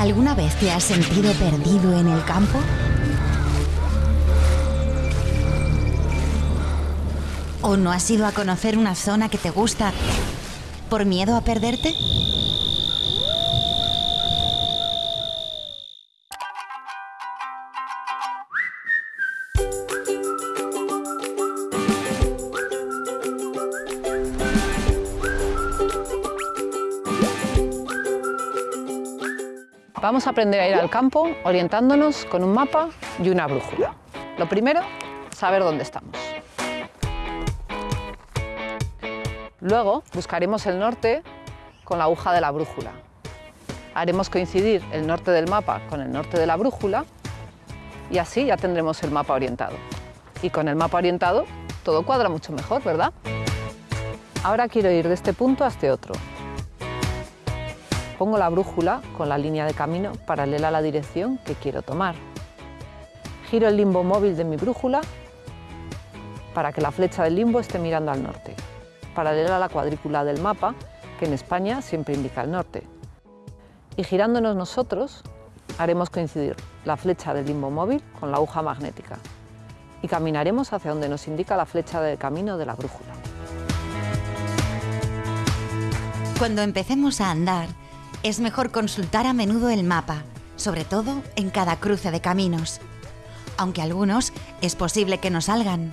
¿Alguna vez te has sentido perdido en el campo? ¿O no has ido a conocer una zona que te gusta por miedo a perderte? Vamos a aprender a ir al campo orientándonos con un mapa y una brújula. Lo primero, saber dónde estamos. Luego buscaremos el norte con la aguja de la brújula. Haremos coincidir el norte del mapa con el norte de la brújula y así ya tendremos el mapa orientado. Y con el mapa orientado todo cuadra mucho mejor, ¿verdad? Ahora quiero ir de este punto a este otro, Pongo la brújula con la línea de camino paralela a la dirección que quiero tomar. Giro el limbo móvil de mi brújula para que la flecha del limbo esté mirando al norte, paralela a la cuadrícula del mapa, que en España siempre indica el norte. Y girándonos nosotros, haremos coincidir la flecha del limbo móvil con la aguja magnética y caminaremos hacia donde nos indica la flecha del camino de la brújula. Cuando empecemos a andar, es mejor consultar a menudo el mapa, sobre todo en cada cruce de caminos. Aunque algunos es posible que no salgan.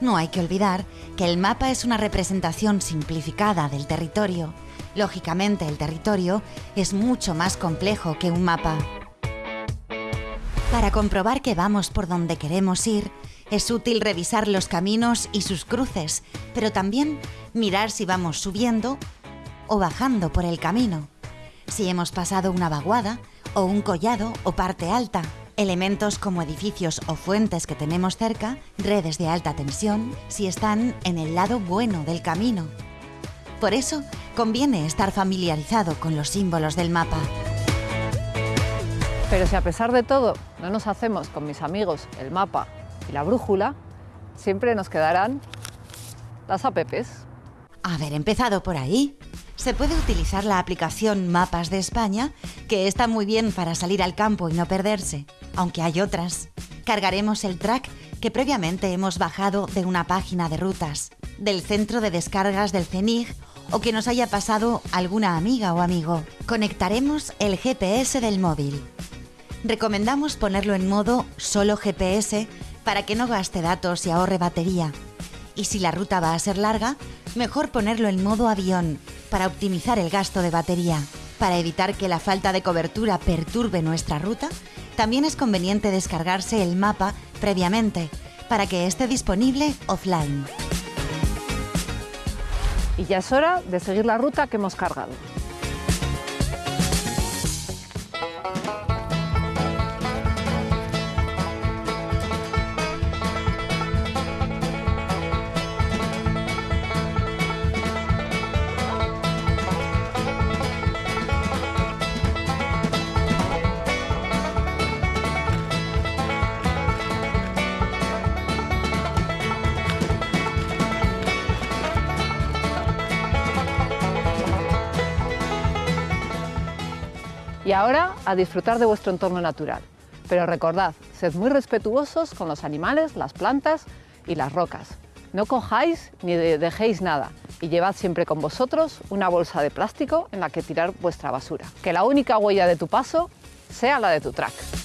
No hay que olvidar que el mapa es una representación simplificada del territorio. Lógicamente el territorio es mucho más complejo que un mapa. Para comprobar que vamos por donde queremos ir, es útil revisar los caminos y sus cruces, pero también mirar si vamos subiendo o bajando por el camino si hemos pasado una vaguada o un collado o parte alta. Elementos como edificios o fuentes que tenemos cerca, redes de alta tensión, si están en el lado bueno del camino. Por eso, conviene estar familiarizado con los símbolos del mapa. Pero si a pesar de todo no nos hacemos con mis amigos el mapa y la brújula, siempre nos quedarán las APPs. Haber empezado por ahí se puede utilizar la aplicación Mapas de España, que está muy bien para salir al campo y no perderse, aunque hay otras. Cargaremos el track que previamente hemos bajado de una página de rutas, del centro de descargas del CENIG o que nos haya pasado alguna amiga o amigo. Conectaremos el GPS del móvil. Recomendamos ponerlo en modo solo GPS para que no gaste datos y ahorre batería. Y si la ruta va a ser larga, mejor ponerlo en modo avión para optimizar el gasto de batería. Para evitar que la falta de cobertura perturbe nuestra ruta, también es conveniente descargarse el mapa previamente para que esté disponible offline. Y ya es hora de seguir la ruta que hemos cargado. Y ahora a disfrutar de vuestro entorno natural. Pero recordad, sed muy respetuosos con los animales, las plantas y las rocas. No cojáis ni dejéis nada y llevad siempre con vosotros una bolsa de plástico en la que tirar vuestra basura. Que la única huella de tu paso sea la de tu track.